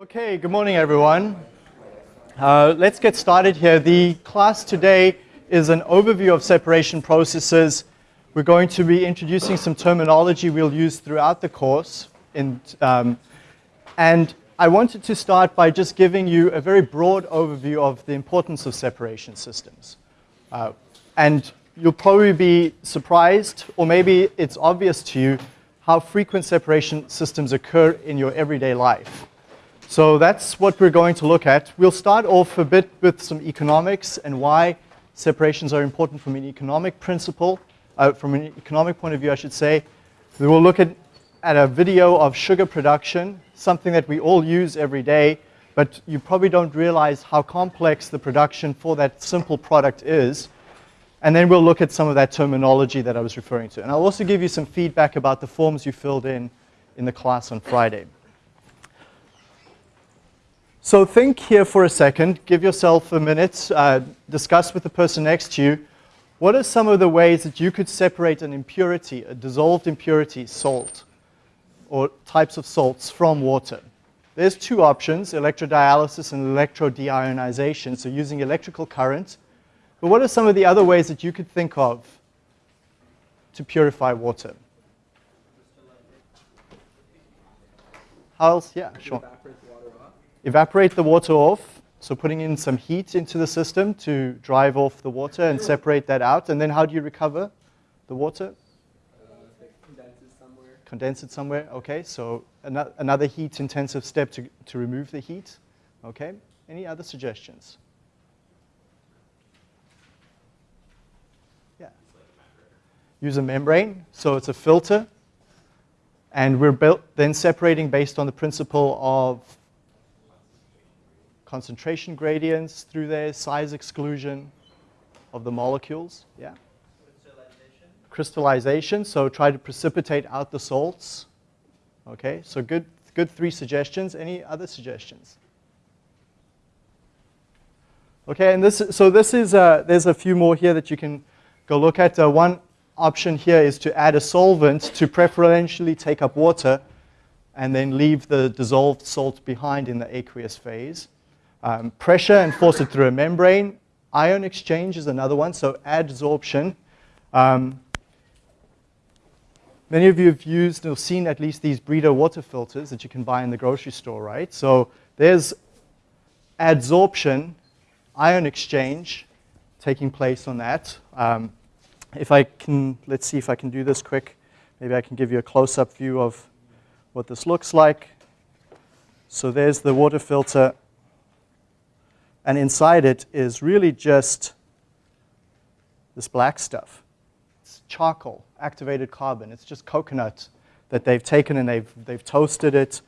Okay, good morning everyone. Uh, let's get started here. The class today is an overview of separation processes. We're going to be introducing some terminology we'll use throughout the course. In, um, and I wanted to start by just giving you a very broad overview of the importance of separation systems. Uh, and you'll probably be surprised, or maybe it's obvious to you, how frequent separation systems occur in your everyday life. So that's what we're going to look at. We'll start off a bit with some economics and why separations are important from an economic principle, uh, from an economic point of view, I should say. We will look at, at a video of sugar production, something that we all use every day, but you probably don't realize how complex the production for that simple product is. And then we'll look at some of that terminology that I was referring to. And I'll also give you some feedback about the forms you filled in in the class on Friday. So think here for a second, give yourself a minute, uh, discuss with the person next to you, what are some of the ways that you could separate an impurity, a dissolved impurity, salt, or types of salts from water? There's two options, electrodialysis and electrodeionization, so using electrical current. But what are some of the other ways that you could think of to purify water? How else? Yeah, sure evaporate the water off, so putting in some heat into the system to drive off the water and separate that out. And then how do you recover the water? Condense it somewhere. Condense it somewhere, okay. So an another heat intensive step to, to remove the heat, okay. Any other suggestions? Yeah. Use a membrane, so it's a filter. And we're then separating based on the principle of concentration gradients through there, size exclusion of the molecules. Yeah. Crystallization. Crystallization, so try to precipitate out the salts. Okay, so good, good three suggestions. Any other suggestions? Okay, and this, so this is, uh, there's a few more here that you can go look at. Uh, one option here is to add a solvent to preferentially take up water and then leave the dissolved salt behind in the aqueous phase. Um, pressure and force it through a membrane. Ion exchange is another one, so adsorption. Um, many of you have used or seen at least these Brita water filters that you can buy in the grocery store, right? So there's adsorption, ion exchange taking place on that. Um, if I can, let's see if I can do this quick. Maybe I can give you a close-up view of what this looks like. So there's the water filter and inside it is really just this black stuff. It's charcoal, activated carbon. It's just coconut that they've taken and they've, they've toasted it.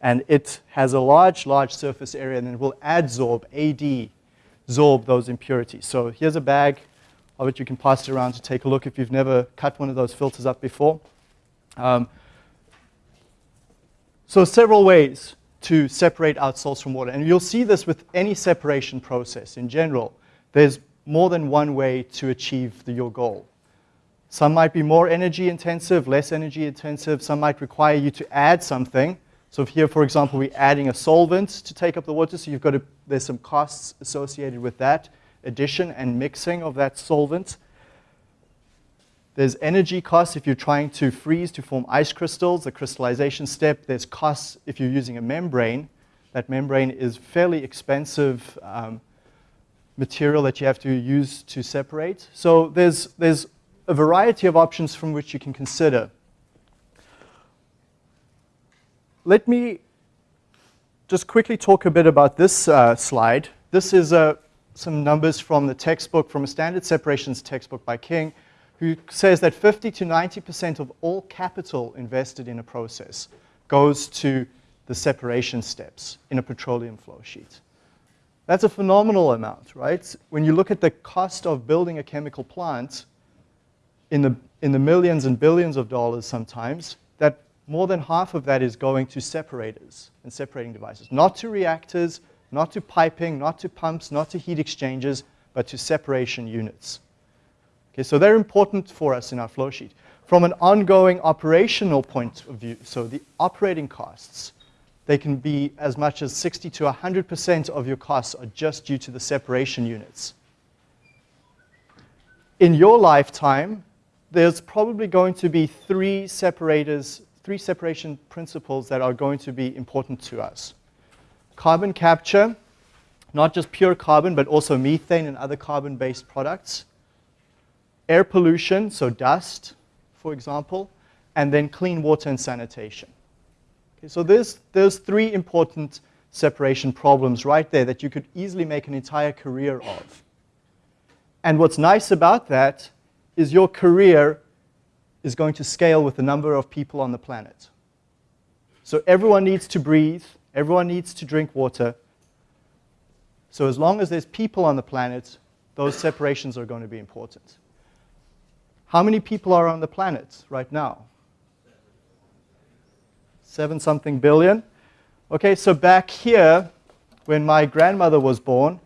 And it has a large, large surface area and it will adsorb, AD, absorb those impurities. So here's a bag of it. You can pass it around to take a look if you've never cut one of those filters up before. Um, so several ways to separate out salts from water. And you'll see this with any separation process in general. There's more than one way to achieve the, your goal. Some might be more energy intensive, less energy intensive. Some might require you to add something. So here, for example, we're adding a solvent to take up the water, so you've got to, there's some costs associated with that addition and mixing of that solvent. There's energy costs if you're trying to freeze to form ice crystals, the crystallization step. There's costs if you're using a membrane. That membrane is fairly expensive um, material that you have to use to separate. So there's, there's a variety of options from which you can consider. Let me just quickly talk a bit about this uh, slide. This is uh, some numbers from the textbook, from a standard separations textbook by King who says that 50 to 90% of all capital invested in a process goes to the separation steps in a petroleum flow sheet. That's a phenomenal amount, right? When you look at the cost of building a chemical plant in the, in the millions and billions of dollars sometimes, that more than half of that is going to separators and separating devices. Not to reactors, not to piping, not to pumps, not to heat exchangers, but to separation units. Okay, so they're important for us in our flow sheet. From an ongoing operational point of view, so the operating costs, they can be as much as 60 to 100% of your costs are just due to the separation units. In your lifetime, there's probably going to be three separators, three separation principles that are going to be important to us. Carbon capture, not just pure carbon, but also methane and other carbon-based products. Air pollution, so dust, for example, and then clean water and sanitation. Okay, so there's, there's three important separation problems right there that you could easily make an entire career of. And what's nice about that is your career is going to scale with the number of people on the planet. So everyone needs to breathe, everyone needs to drink water. So as long as there's people on the planet, those separations are going to be important. How many people are on the planet right now? Seven something billion. Okay, so back here, when my grandmother was born,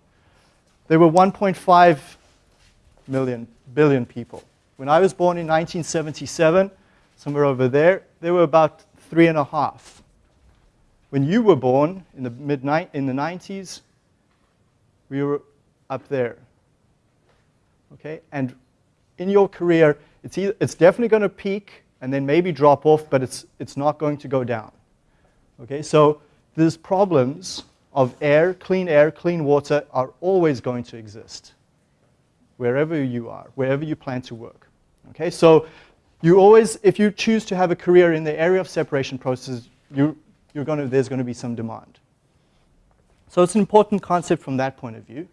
there were 1.5 million, billion people. When I was born in 1977, somewhere over there, there were about three and a half. When you were born in the mid in the 90s, we were up there. Okay, and in your career, it's, either, it's definitely going to peak and then maybe drop off, but it's, it's not going to go down. Okay, so these problems of air, clean air, clean water are always going to exist wherever you are, wherever you plan to work. Okay, so you always, if you choose to have a career in the area of separation processes, you, you're gonna, there's going to be some demand. So it's an important concept from that point of view.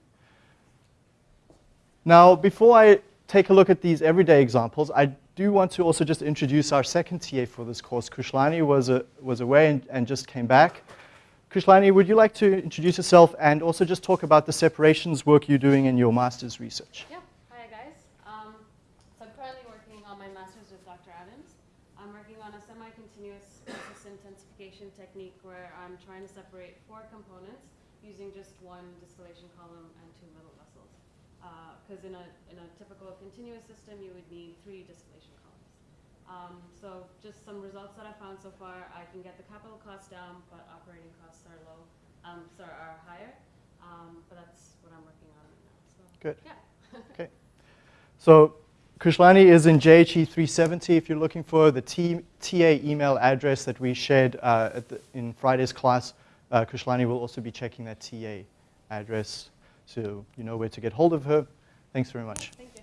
Now, before I take a look at these everyday examples, I do want to also just introduce our second TA for this course. Krishlani was, a, was away and, and just came back. Krishlani, would you like to introduce yourself and also just talk about the separations work you're doing in your master's research? Yeah. Hi, guys. Um, so I'm currently working on my master's with Dr. Adams. I'm working on a semi-continuous intensification technique where I'm trying to separate four components using just one distillation column and two middle vessels. Because in, a, in a typical continuous system, you would need three distillation columns. Um, so just some results that I found so far, I can get the capital costs down, but operating costs are low, um, sorry, are higher. Um, but that's what I'm working on right now. So, Good. Yeah. okay. So Kushlani is in JHE 370 if you're looking for the T, TA email address that we shared uh, the, in Friday's class. Uh, Krishlani will also be checking that TA address so you know where to get hold of her. Thanks very much. Thank you.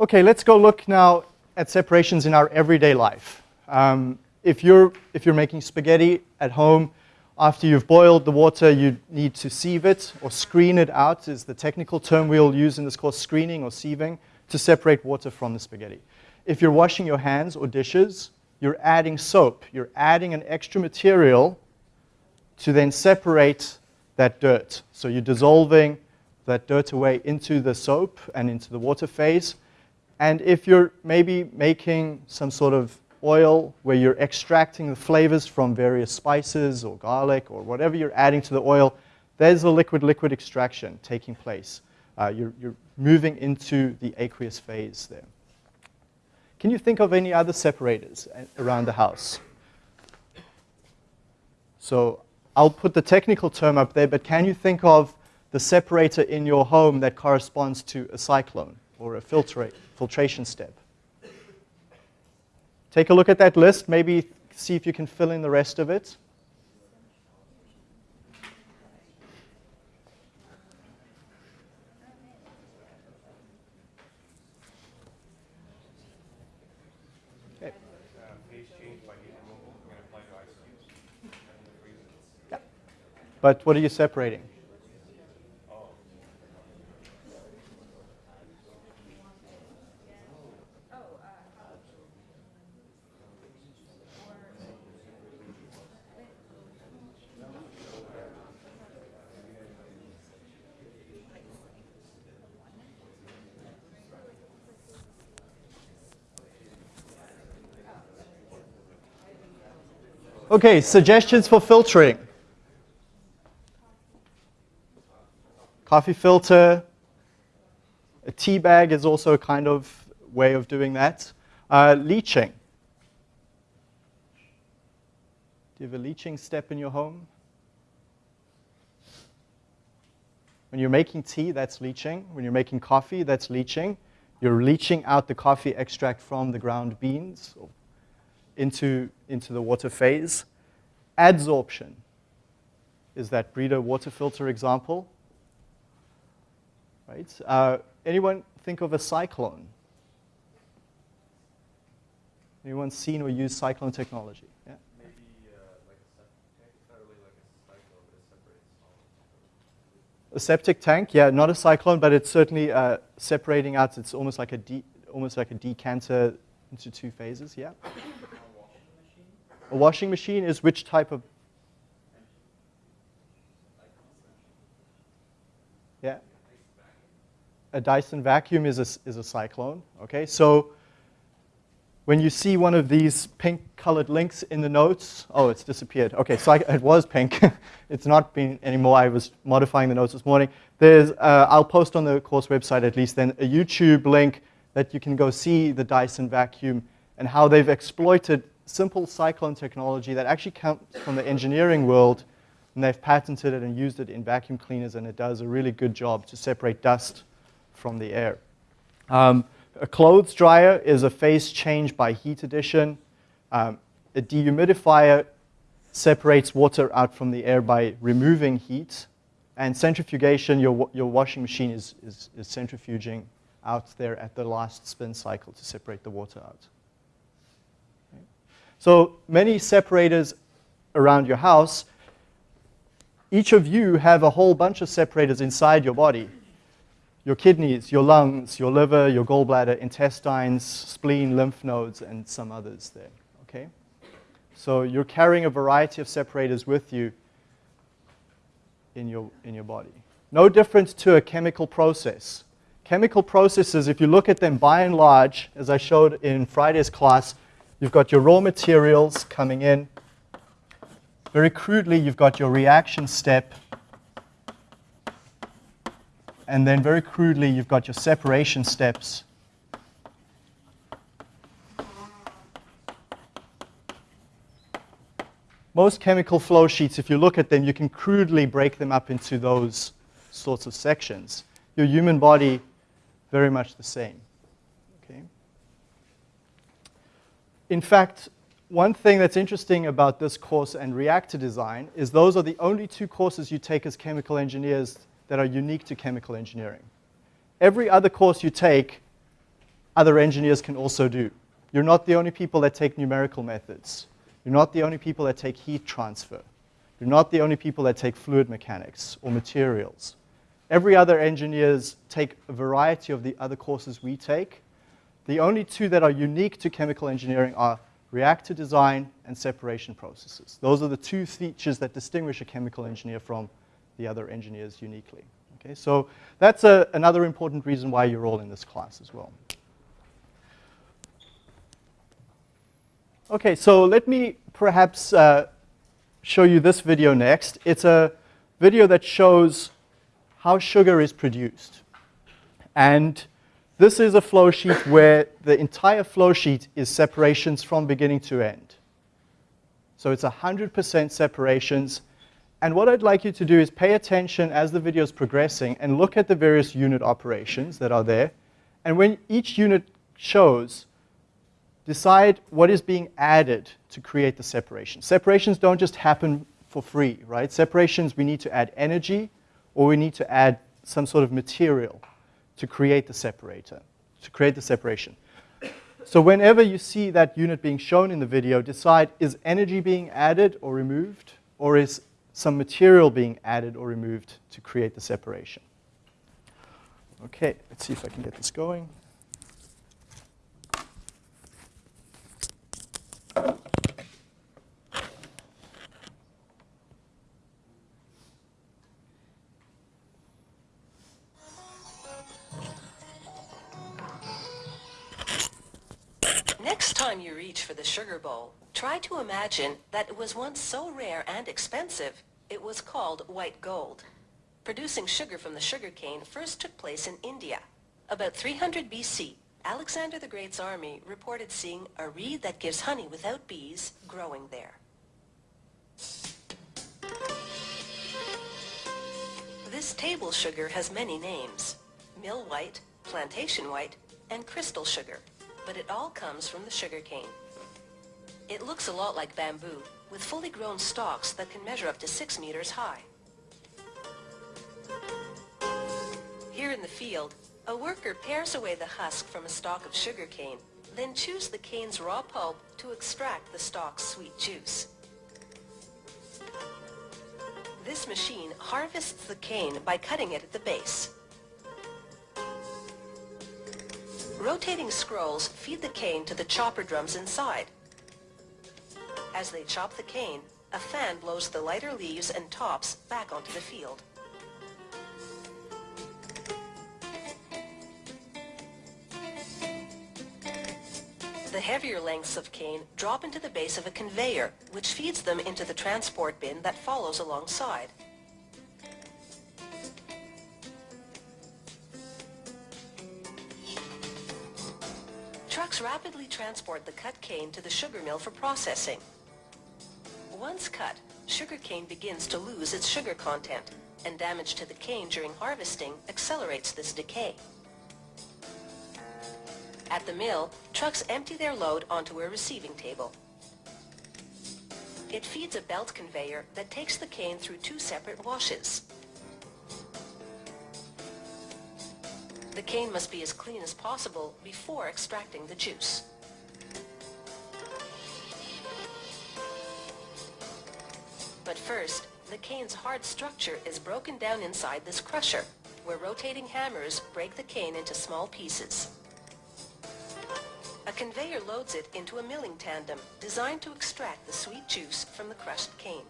Okay, let's go look now at separations in our everyday life. Um, if, you're, if you're making spaghetti at home, after you've boiled the water, you need to sieve it or screen it out is the technical term we'll use in this course, screening or sieving, to separate water from the spaghetti. If you're washing your hands or dishes, you're adding soap. You're adding an extra material to then separate that dirt. So you're dissolving that dirt away into the soap and into the water phase. And if you're maybe making some sort of oil where you're extracting the flavors from various spices or garlic or whatever you're adding to the oil, there's a liquid-liquid extraction taking place. Uh, you're, you're moving into the aqueous phase there. Can you think of any other separators around the house? So I'll put the technical term up there, but can you think of the separator in your home that corresponds to a cyclone or a filtration step. Take a look at that list, maybe see if you can fill in the rest of it. But what are you separating? Okay, suggestions for filtering. Coffee filter, a tea bag is also a kind of way of doing that. Uh, leaching. Do you have a leaching step in your home? When you're making tea, that's leaching. When you're making coffee, that's leaching. You're leaching out the coffee extract from the ground beans into, into the water phase. Adsorption is that Brita water filter example. Right? Uh, anyone think of a cyclone? Anyone seen or used cyclone technology? Yeah? Maybe uh, like a septic tank. It's not really like a cyclone, but it separates solids. A septic tank, yeah, not a cyclone, but it's certainly uh, separating out. It's almost like a de- almost like a decanter into two phases. Yeah. A washing machine? Is which type of? Yeah. A Dyson vacuum is a, is a cyclone. Okay, so when you see one of these pink colored links in the notes, oh, it's disappeared. Okay, so I, it was pink. it's not been anymore. I was modifying the notes this morning. There's, uh, I'll post on the course website at least then a YouTube link that you can go see the Dyson vacuum and how they've exploited simple cyclone technology that actually comes from the engineering world and they've patented it and used it in vacuum cleaners and it does a really good job to separate dust from the air. Um, a clothes dryer is a phase change by heat addition. Um, a dehumidifier separates water out from the air by removing heat. And centrifugation, your, your washing machine is, is, is centrifuging out there at the last spin cycle to separate the water out. So many separators around your house. Each of you have a whole bunch of separators inside your body your kidneys, your lungs, your liver, your gallbladder, intestines, spleen, lymph nodes, and some others there. Okay? So you're carrying a variety of separators with you in your, in your body. No different to a chemical process. Chemical processes, if you look at them by and large, as I showed in Friday's class, you've got your raw materials coming in. Very crudely, you've got your reaction step and then very crudely, you've got your separation steps. Most chemical flow sheets, if you look at them, you can crudely break them up into those sorts of sections. Your human body, very much the same. Okay? In fact, one thing that's interesting about this course and reactor design is those are the only two courses you take as chemical engineers that are unique to chemical engineering. Every other course you take, other engineers can also do. You're not the only people that take numerical methods. You're not the only people that take heat transfer. You're not the only people that take fluid mechanics or materials. Every other engineers take a variety of the other courses we take. The only two that are unique to chemical engineering are reactor design and separation processes. Those are the two features that distinguish a chemical engineer from the other engineers uniquely. Okay, so that's a, another important reason why you're all in this class as well. Okay, so let me perhaps uh, show you this video next. It's a video that shows how sugar is produced. And this is a flow sheet where the entire flow sheet is separations from beginning to end. So it's 100% separations. And what I'd like you to do is pay attention as the video is progressing and look at the various unit operations that are there. And when each unit shows, decide what is being added to create the separation. Separations don't just happen for free, right? Separations, we need to add energy or we need to add some sort of material to create the separator, to create the separation. So whenever you see that unit being shown in the video, decide is energy being added or removed, or is some material being added or removed to create the separation. Okay, let's see if I can get this going. You reach for the sugar bowl, try to imagine that it was once so rare and expensive, it was called white gold. Producing sugar from the sugar cane first took place in India. About 300 BC, Alexander the Great's army reported seeing a reed that gives honey without bees growing there. This table sugar has many names. Mill white, plantation white, and crystal sugar. But it all comes from the sugar cane. It looks a lot like bamboo, with fully grown stalks that can measure up to six meters high. Here in the field, a worker pares away the husk from a stalk of sugar cane, then chews the cane's raw pulp to extract the stalk's sweet juice. This machine harvests the cane by cutting it at the base. Rotating scrolls feed the cane to the chopper drums inside. As they chop the cane, a fan blows the lighter leaves and tops back onto the field. The heavier lengths of cane drop into the base of a conveyor, which feeds them into the transport bin that follows alongside. Trucks rapidly transport the cut cane to the sugar mill for processing. Once cut, sugar cane begins to lose its sugar content, and damage to the cane during harvesting accelerates this decay. At the mill, trucks empty their load onto a receiving table. It feeds a belt conveyor that takes the cane through two separate washes. The cane must be as clean as possible before extracting the juice. But first, the cane's hard structure is broken down inside this crusher, where rotating hammers break the cane into small pieces. A conveyor loads it into a milling tandem designed to extract the sweet juice from the crushed cane.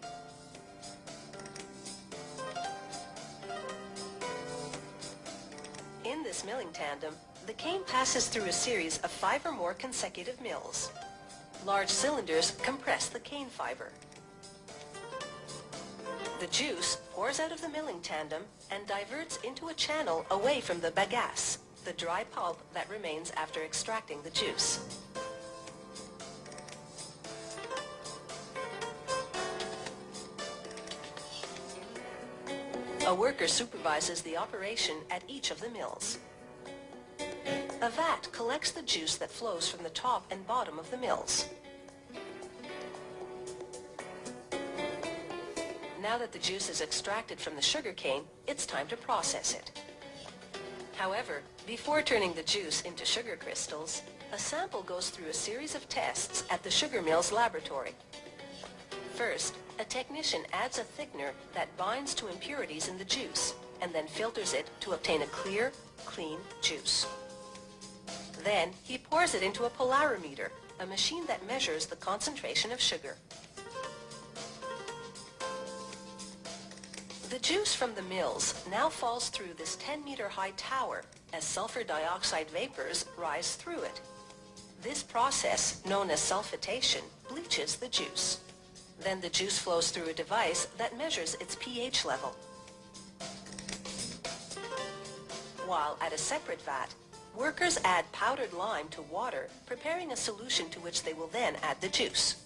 This milling tandem, the cane passes through a series of five or more consecutive mills. Large cylinders compress the cane fiber. The juice pours out of the milling tandem and diverts into a channel away from the bagasse, the dry pulp that remains after extracting the juice. A worker supervises the operation at each of the mills. A vat collects the juice that flows from the top and bottom of the mills. Now that the juice is extracted from the sugar cane, it's time to process it. However, before turning the juice into sugar crystals, a sample goes through a series of tests at the sugar mill's laboratory. First, a technician adds a thickener that binds to impurities in the juice and then filters it to obtain a clear, clean juice. Then, he pours it into a polarimeter, a machine that measures the concentration of sugar. The juice from the mills now falls through this 10-meter high tower as sulfur dioxide vapors rise through it. This process, known as sulfitation, bleaches the juice. Then the juice flows through a device that measures its pH level. While at a separate vat, workers add powdered lime to water, preparing a solution to which they will then add the juice.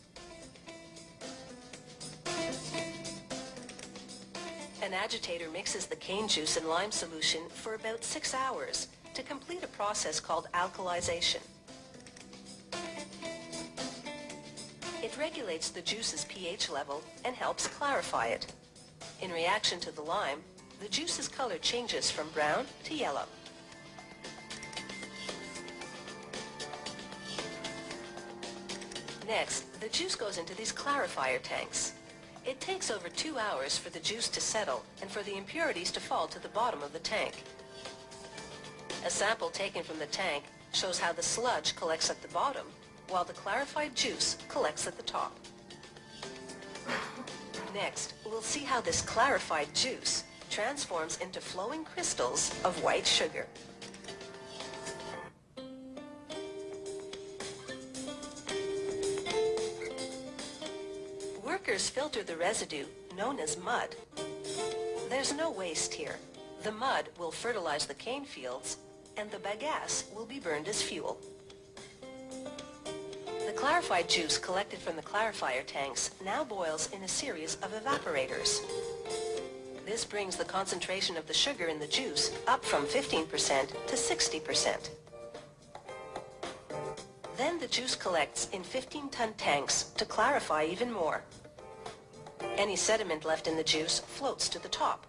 An agitator mixes the cane juice and lime solution for about six hours to complete a process called alkalization. It regulates the juice's pH level and helps clarify it. In reaction to the lime, the juice's color changes from brown to yellow. Next, the juice goes into these clarifier tanks. It takes over two hours for the juice to settle and for the impurities to fall to the bottom of the tank. A sample taken from the tank shows how the sludge collects at the bottom, while the clarified juice collects at the top. Next, we'll see how this clarified juice transforms into flowing crystals of white sugar. Workers filter the residue, known as mud. There's no waste here. The mud will fertilize the cane fields, and the bagasse will be burned as fuel. Clarified juice collected from the clarifier tanks now boils in a series of evaporators. This brings the concentration of the sugar in the juice up from 15% to 60%. Then the juice collects in 15-ton tanks to clarify even more. Any sediment left in the juice floats to the top.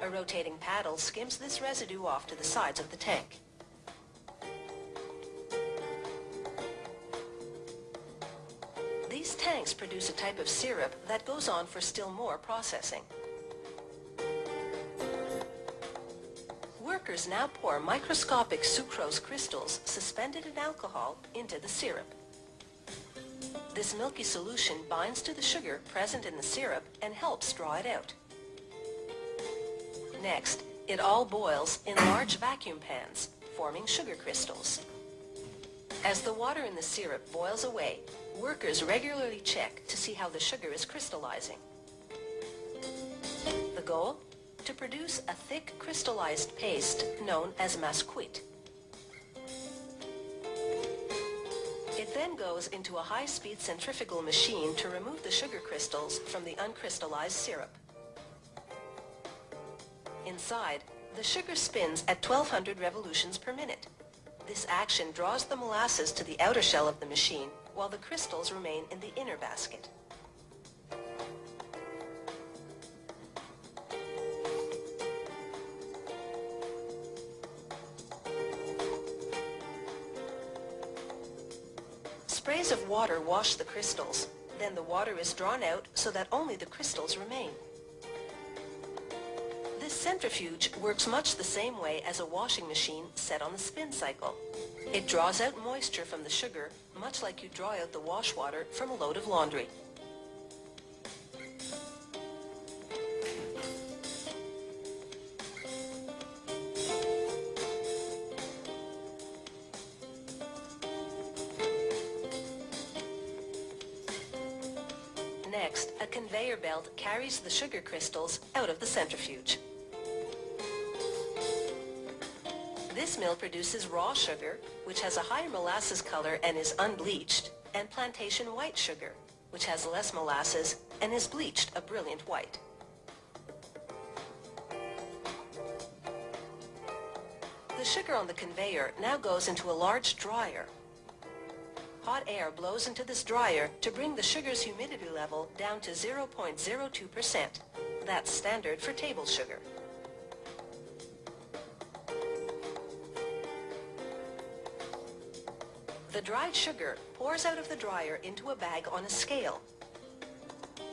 A rotating paddle skims this residue off to the sides of the tank. Produce a type of syrup that goes on for still more processing. Workers now pour microscopic sucrose crystals suspended in alcohol into the syrup. This milky solution binds to the sugar present in the syrup and helps draw it out. Next, it all boils in large vacuum pans, forming sugar crystals. As the water in the syrup boils away, workers regularly check to see how the sugar is crystallizing. The goal? To produce a thick crystallized paste known as massecuite. It then goes into a high-speed centrifugal machine to remove the sugar crystals from the uncrystallized syrup. Inside, the sugar spins at 1200 revolutions per minute. This action draws the molasses to the outer shell of the machine, while the crystals remain in the inner basket. Sprays of water wash the crystals. Then the water is drawn out so that only the crystals remain. This centrifuge works much the same way as a washing machine set on the spin cycle. It draws out moisture from the sugar, much like you draw out the wash water from a load of laundry. Next, a conveyor belt carries the sugar crystals out of the centrifuge. This mill produces raw sugar, which has a higher molasses color and is unbleached, and plantation white sugar, which has less molasses and is bleached a brilliant white. The sugar on the conveyor now goes into a large dryer. Hot air blows into this dryer to bring the sugar's humidity level down to 0.02%. That's standard for table sugar. The dried sugar pours out of the dryer into a bag on a scale.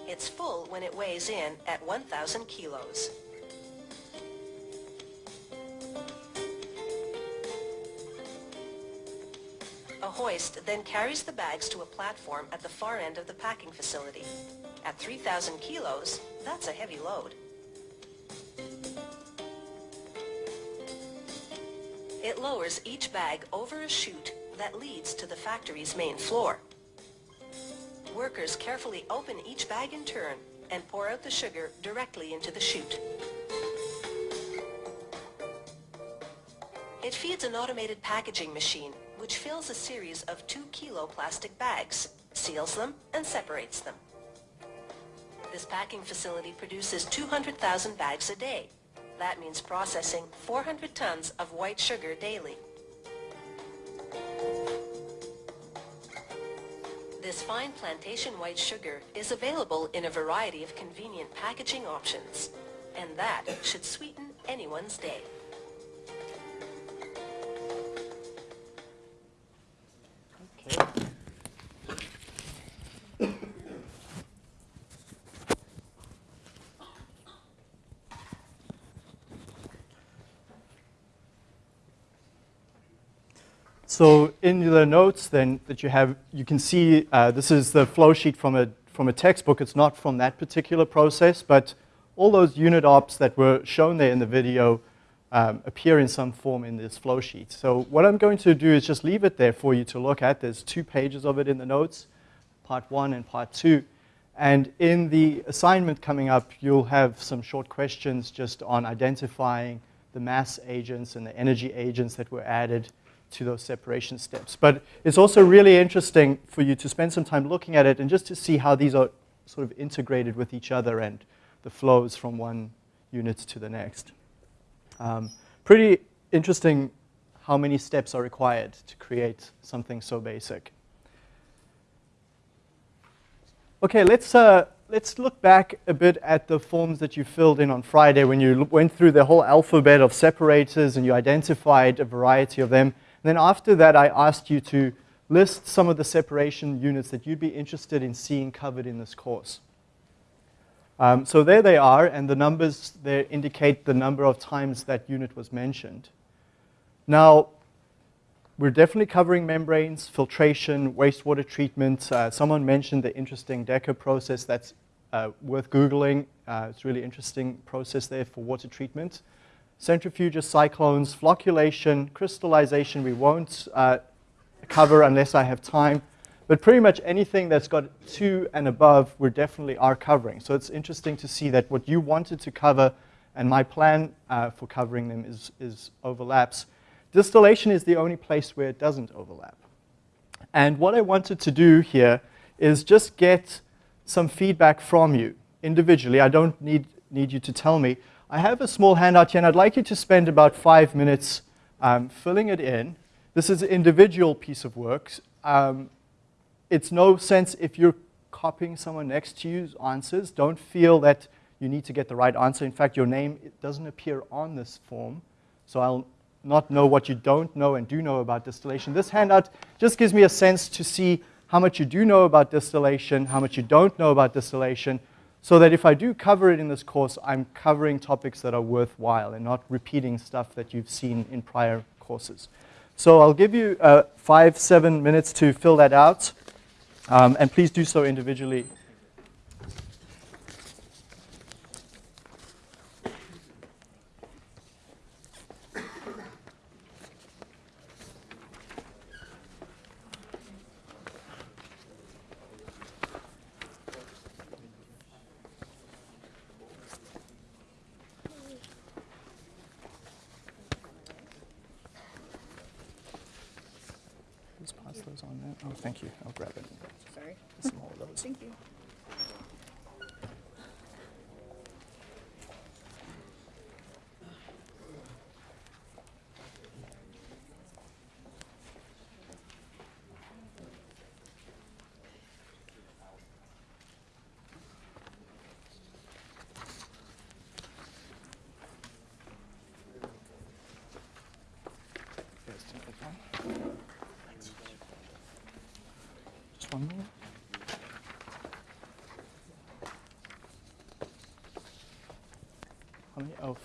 It's full when it weighs in at 1,000 kilos. A hoist then carries the bags to a platform at the far end of the packing facility. At 3,000 kilos, that's a heavy load. It lowers each bag over a chute that leads to the factory's main floor. Workers carefully open each bag in turn and pour out the sugar directly into the chute. It feeds an automated packaging machine which fills a series of two kilo plastic bags, seals them, and separates them. This packing facility produces 200,000 bags a day. That means processing 400 tons of white sugar daily. This fine plantation white sugar is available in a variety of convenient packaging options, and that should sweeten anyone's day. So in the notes then that you have, you can see uh, this is the flow sheet from a, from a textbook. It's not from that particular process, but all those unit ops that were shown there in the video um, appear in some form in this flow sheet. So what I'm going to do is just leave it there for you to look at. There's two pages of it in the notes, part one and part two. And in the assignment coming up, you'll have some short questions just on identifying the mass agents and the energy agents that were added to those separation steps. But it's also really interesting for you to spend some time looking at it and just to see how these are sort of integrated with each other and the flows from one unit to the next. Um, pretty interesting how many steps are required to create something so basic. Okay, let's, uh, let's look back a bit at the forms that you filled in on Friday when you went through the whole alphabet of separators and you identified a variety of them. And then after that, I asked you to list some of the separation units that you'd be interested in seeing covered in this course. Um, so there they are, and the numbers there indicate the number of times that unit was mentioned. Now, we're definitely covering membranes, filtration, wastewater treatment. Uh, someone mentioned the interesting Decker process that's uh, worth Googling. Uh, it's a really interesting process there for water treatment. Centrifuges, cyclones, flocculation, crystallization we won't uh, cover unless I have time. But pretty much anything that's got two and above, we definitely are covering. So it's interesting to see that what you wanted to cover and my plan uh, for covering them is, is overlaps. Distillation is the only place where it doesn't overlap. And what I wanted to do here is just get some feedback from you individually. I don't need, need you to tell me. I have a small handout here, and I'd like you to spend about five minutes um, filling it in. This is an individual piece of work. Um, it's no sense if you're copying someone next to you's answers. Don't feel that you need to get the right answer. In fact, your name doesn't appear on this form, so I'll not know what you don't know and do know about distillation. This handout just gives me a sense to see how much you do know about distillation, how much you don't know about distillation, so that if I do cover it in this course, I'm covering topics that are worthwhile and not repeating stuff that you've seen in prior courses. So I'll give you uh, five, seven minutes to fill that out, um, and please do so individually Just pass those on there. Oh, thank you. I'll grab it. Sorry. Some more of those. Thank you. Yes, take that one. Just one more. Oh.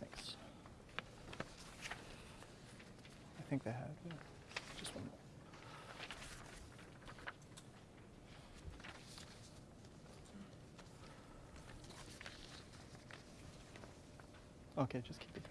Thanks. I think they have. Yeah. Just one more. Okay, just keep it.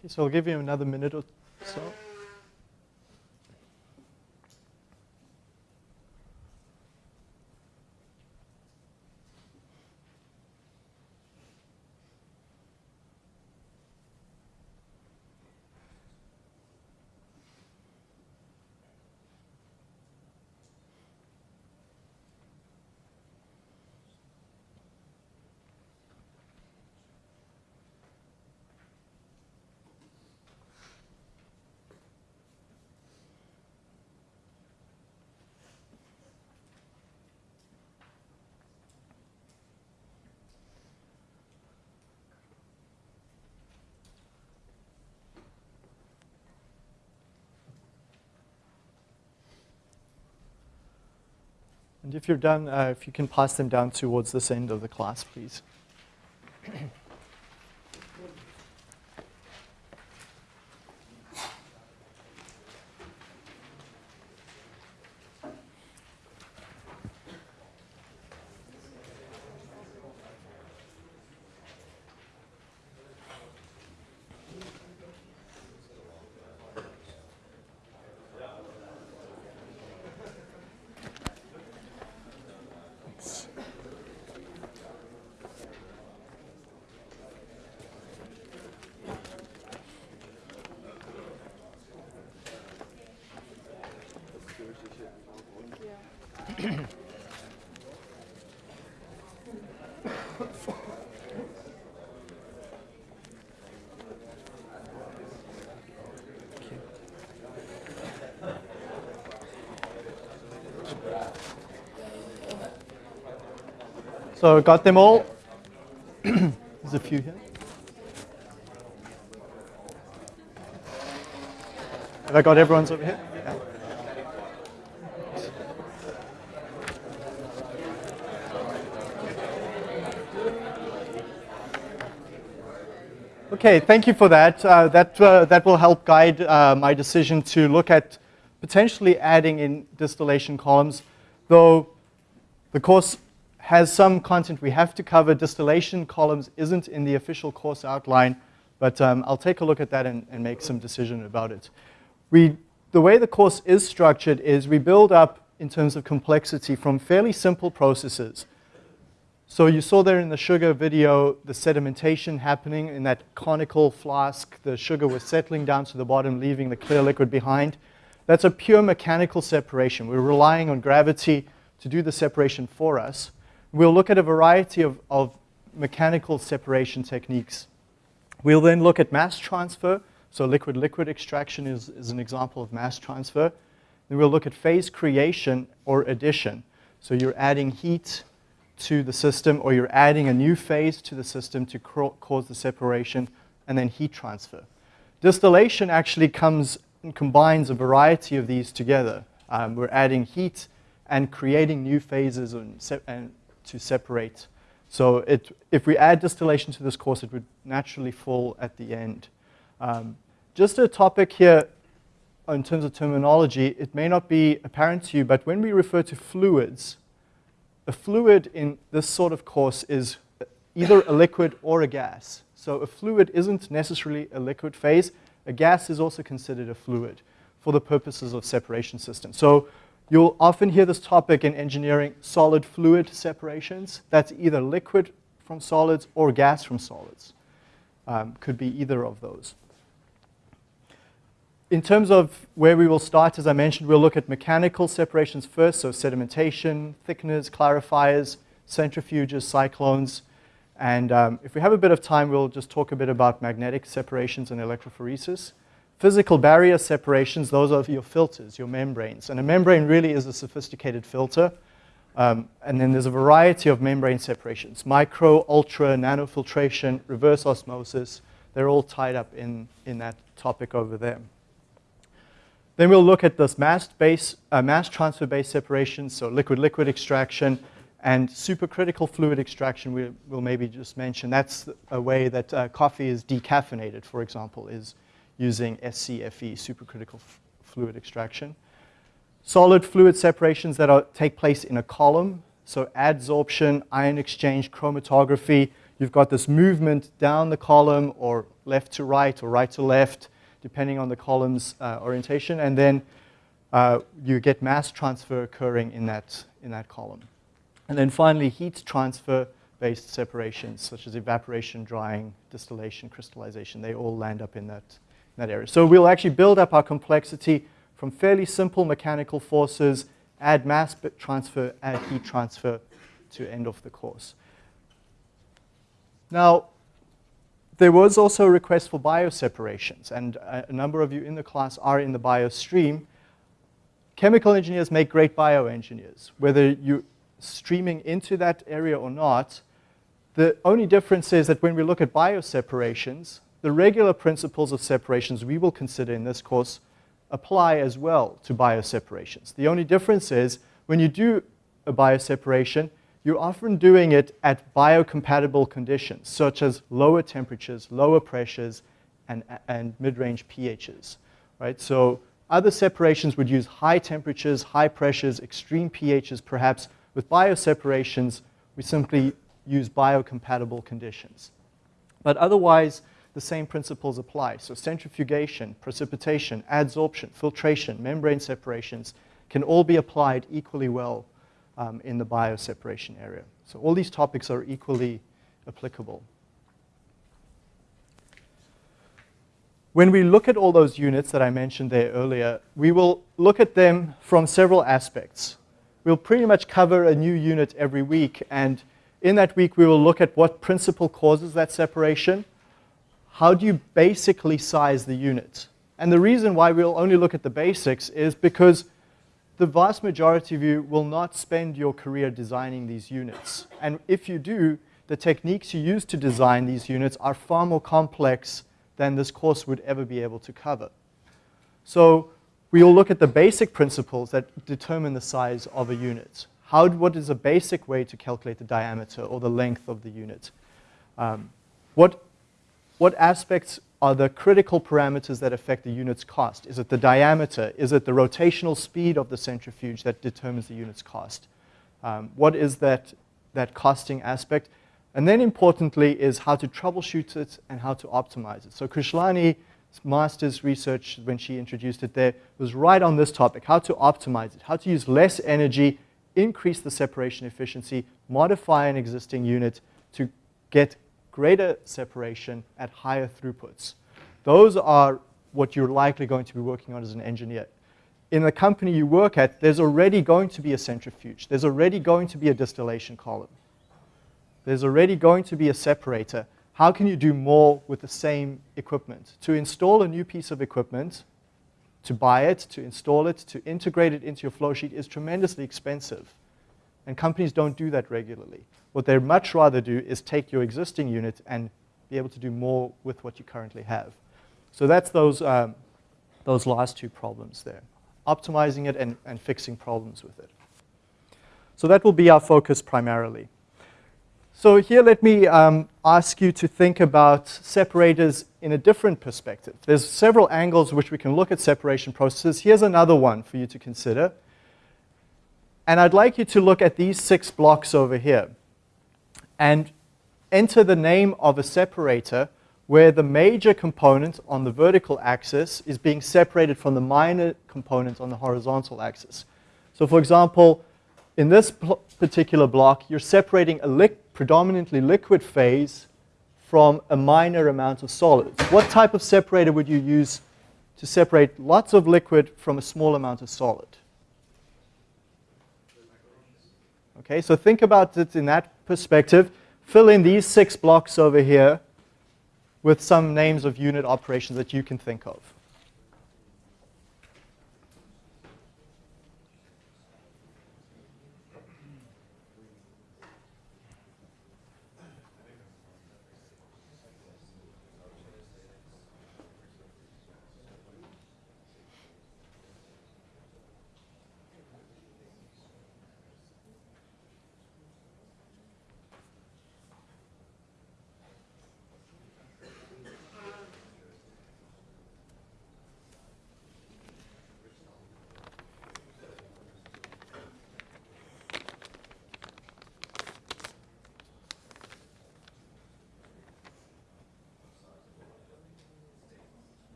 Okay, so I'll give you another minute or so. And if you're done, uh, if you can pass them down towards this end of the class, please. So got them all? There's a few here. Have I got everyone's over here? Yeah. Okay, thank you for that. Uh, that, uh, that will help guide uh, my decision to look at potentially adding in distillation columns, though the course has some content we have to cover. Distillation columns isn't in the official course outline, but um, I'll take a look at that and, and make some decision about it. We, the way the course is structured is we build up in terms of complexity from fairly simple processes. So you saw there in the sugar video the sedimentation happening in that conical flask. The sugar was settling down to the bottom, leaving the clear liquid behind. That's a pure mechanical separation. We're relying on gravity to do the separation for us. We'll look at a variety of, of mechanical separation techniques. We'll then look at mass transfer. So liquid-liquid extraction is, is an example of mass transfer. Then we'll look at phase creation or addition. So you're adding heat to the system or you're adding a new phase to the system to cause the separation and then heat transfer. Distillation actually comes and combines a variety of these together. Um, we're adding heat and creating new phases and, and to separate. So it, if we add distillation to this course, it would naturally fall at the end. Um, just a topic here in terms of terminology, it may not be apparent to you, but when we refer to fluids, a fluid in this sort of course is either a liquid or a gas. So a fluid isn't necessarily a liquid phase. A gas is also considered a fluid for the purposes of separation systems. So you'll often hear this topic in engineering, solid fluid separations. That's either liquid from solids or gas from solids. Um, could be either of those. In terms of where we will start, as I mentioned, we'll look at mechanical separations first, so sedimentation, thickeners, clarifiers, centrifuges, cyclones, and um, if we have a bit of time, we'll just talk a bit about magnetic separations and electrophoresis. Physical barrier separations, those are your filters, your membranes. And a membrane really is a sophisticated filter. Um, and then there's a variety of membrane separations, micro, ultra, nanofiltration, reverse osmosis. They're all tied up in, in that topic over there. Then we'll look at this mass, base, uh, mass transfer-based separation, so liquid-liquid extraction, and supercritical fluid extraction we, will maybe just mention. That's a way that uh, coffee is decaffeinated, for example, is using SCFE, supercritical fluid extraction. Solid fluid separations that are, take place in a column, so adsorption, ion exchange, chromatography. You've got this movement down the column or left to right or right to left, depending on the column's uh, orientation, and then uh, you get mass transfer occurring in that, in that column. And then finally, heat transfer-based separations, such as evaporation, drying, distillation, crystallization, they all land up in that, that area. So we'll actually build up our complexity from fairly simple mechanical forces, add mass transfer, add heat transfer to end off the course. Now, there was also a request for bioseparations, and a number of you in the class are in the bio stream. Chemical engineers make great bioengineers. Whether you're streaming into that area or not, the only difference is that when we look at bioseparations, the regular principles of separations we will consider in this course apply as well to bioseparations. The only difference is when you do a bioseparation, you're often doing it at biocompatible conditions, such as lower temperatures, lower pressures, and, and mid-range pHs, right? So other separations would use high temperatures, high pressures, extreme pHs perhaps. With bioseparations, we simply use biocompatible conditions. But otherwise, the same principles apply. So centrifugation, precipitation, adsorption, filtration, membrane separations can all be applied equally well um, in the bioseparation area. So all these topics are equally applicable. When we look at all those units that I mentioned there earlier, we will look at them from several aspects. We'll pretty much cover a new unit every week, and in that week we will look at what principle causes that separation, how do you basically size the unit? And the reason why we'll only look at the basics is because the vast majority of you will not spend your career designing these units. And if you do, the techniques you use to design these units are far more complex than this course would ever be able to cover. So we will look at the basic principles that determine the size of a unit. How, what is a basic way to calculate the diameter or the length of the unit? Um, what, what aspects are the critical parameters that affect the unit's cost. Is it the diameter? Is it the rotational speed of the centrifuge that determines the unit's cost? Um, what is that, that costing aspect? And then importantly is how to troubleshoot it and how to optimize it. So Krishlani's master's research, when she introduced it there, was right on this topic, how to optimize it, how to use less energy, increase the separation efficiency, modify an existing unit to get greater separation at higher throughputs. Those are what you're likely going to be working on as an engineer. In the company you work at, there's already going to be a centrifuge. There's already going to be a distillation column. There's already going to be a separator. How can you do more with the same equipment? To install a new piece of equipment, to buy it, to install it, to integrate it into your flow sheet is tremendously expensive. And companies don't do that regularly. What they'd much rather do is take your existing unit and be able to do more with what you currently have. So that's those, um, those last two problems there, optimizing it and, and fixing problems with it. So that will be our focus primarily. So here let me um, ask you to think about separators in a different perspective. There's several angles which we can look at separation processes. Here's another one for you to consider. And I'd like you to look at these six blocks over here and enter the name of a separator where the major component on the vertical axis is being separated from the minor component on the horizontal axis. So for example, in this particular block, you're separating a li predominantly liquid phase from a minor amount of solids. What type of separator would you use to separate lots of liquid from a small amount of solid? Okay, so think about it in that perspective. Fill in these six blocks over here with some names of unit operations that you can think of.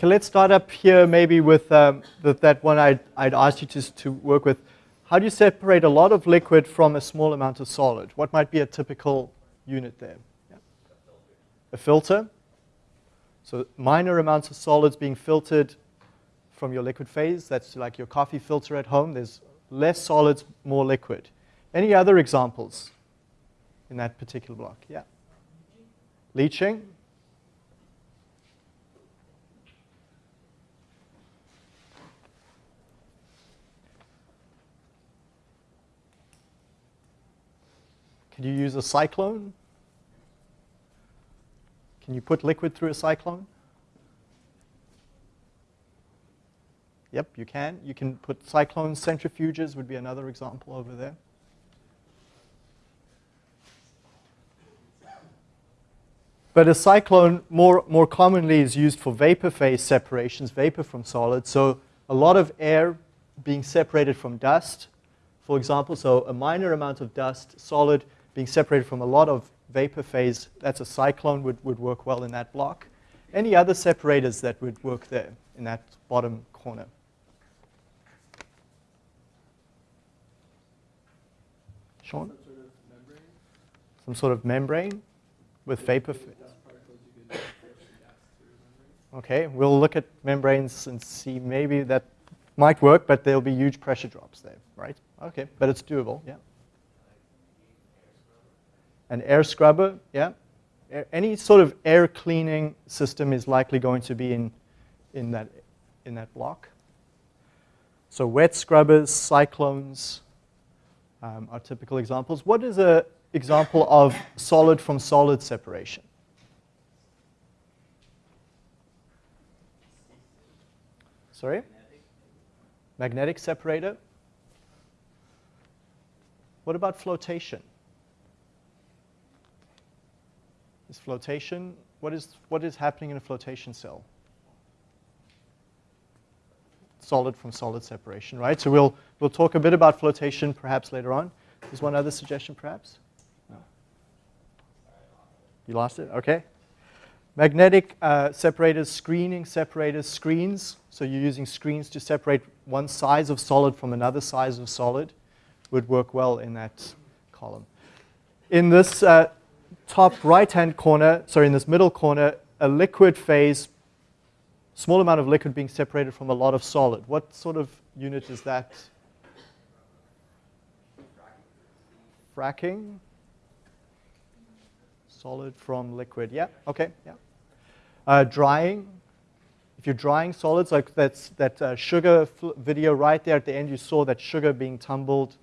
Okay, let's start up here maybe with, um, with that one I'd, I'd asked you to, to work with. How do you separate a lot of liquid from a small amount of solid? What might be a typical unit there? Yeah. A filter. So minor amounts of solids being filtered from your liquid phase. That's like your coffee filter at home. There's less solids, more liquid. Any other examples in that particular block? Yeah. Leaching. Could you use a cyclone? Can you put liquid through a cyclone? Yep, you can. You can put cyclone centrifuges would be another example over there. But a cyclone more, more commonly is used for vapor phase separations, vapor from solid. So a lot of air being separated from dust, for example. So a minor amount of dust, solid, being separated from a lot of vapor phase. That's a cyclone would, would work well in that block. Any other separators that would work there in that bottom corner? Sean? Some sort of membrane with vapor phase. Okay, we'll look at membranes and see maybe that might work, but there'll be huge pressure drops there, right? Okay, but it's doable, yeah. An air scrubber, yeah. Any sort of air cleaning system is likely going to be in, in, that, in that block. So wet scrubbers, cyclones um, are typical examples. What is an example of solid from solid separation? Sorry? Magnetic separator. What about flotation? Is flotation, what is, what is happening in a flotation cell? Solid from solid separation, right? So we'll, we'll talk a bit about flotation perhaps later on. There's one other suggestion perhaps? No. You lost it? Okay. Magnetic uh, separators, screening separators, screens. So you're using screens to separate one size of solid from another size of solid would work well in that column. In this uh, top right-hand corner, sorry, in this middle corner, a liquid phase, small amount of liquid being separated from a lot of solid. What sort of unit is that? Fracking. Solid from liquid. Yeah, okay, yeah. Uh, drying. If you're drying solids, like that's, that uh, sugar video right there at the end, you saw that sugar being tumbled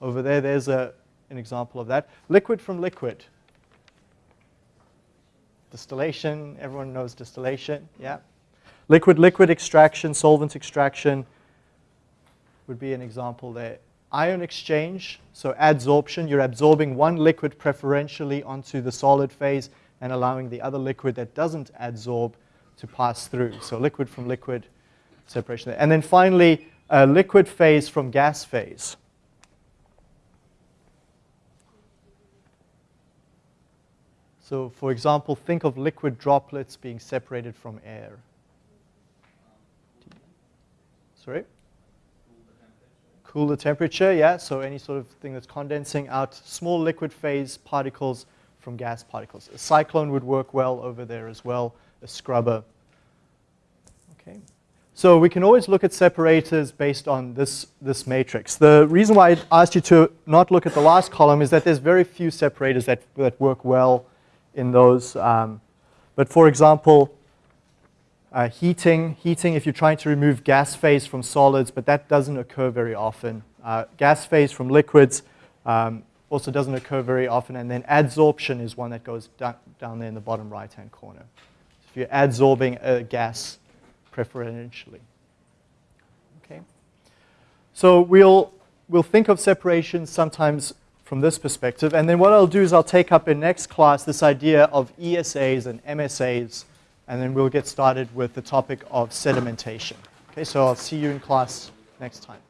over there. There's a, an example of that. Liquid from liquid. Distillation, everyone knows distillation, yeah. Liquid-liquid extraction, solvent extraction would be an example there ion exchange, so adsorption, you're absorbing one liquid preferentially onto the solid phase and allowing the other liquid that doesn't adsorb to pass through. So liquid from liquid separation. And then finally, liquid phase from gas phase. So for example, think of liquid droplets being separated from air. Sorry? cool the temperature, yeah, so any sort of thing that's condensing out small liquid phase particles from gas particles. A cyclone would work well over there as well, a scrubber. Okay. So we can always look at separators based on this, this matrix. The reason why I asked you to not look at the last column is that there's very few separators that, that work well in those. Um, but for example, uh, heating, heating if you're trying to remove gas phase from solids, but that doesn't occur very often. Uh, gas phase from liquids um, also doesn't occur very often. And then adsorption is one that goes down, down there in the bottom right-hand corner. If you're adsorbing a gas preferentially. Okay. So we'll, we'll think of separation sometimes from this perspective. And then what I'll do is I'll take up in next class this idea of ESAs and MSAs and then we'll get started with the topic of sedimentation. Okay, so I'll see you in class next time.